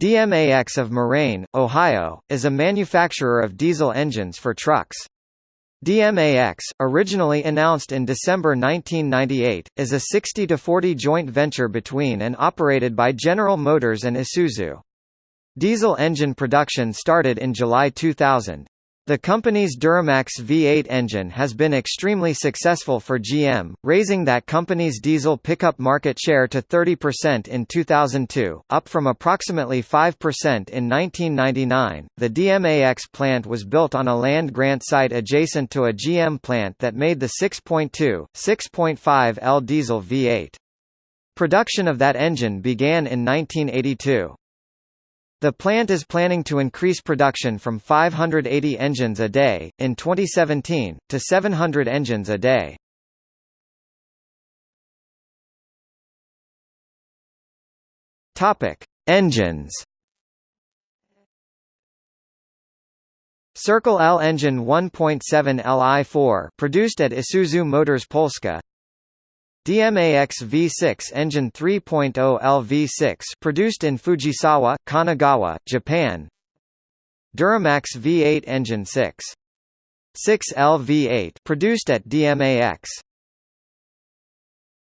DMAX of Moraine, Ohio, is a manufacturer of diesel engines for trucks. DMAX, originally announced in December 1998, is a 60-40 joint venture between and operated by General Motors and Isuzu. Diesel engine production started in July 2000. The company's Duramax V8 engine has been extremely successful for GM, raising that company's diesel pickup market share to 30% in 2002, up from approximately 5% in 1999. The DMAX plant was built on a land grant site adjacent to a GM plant that made the 6.2, 6.5 L diesel V8. Production of that engine began in 1982. The plant is planning to increase production from 580 engines a day, in 2017, to 700 engines a day. Engines. Circle L engine 1.7 Li4 produced at Isuzu Motors Polska DMAX V6 engine 3.0 LV6 produced in Fujisawa, Kanagawa, Japan. Duramax V8 engine 6. 6 LV8 produced at DMAX.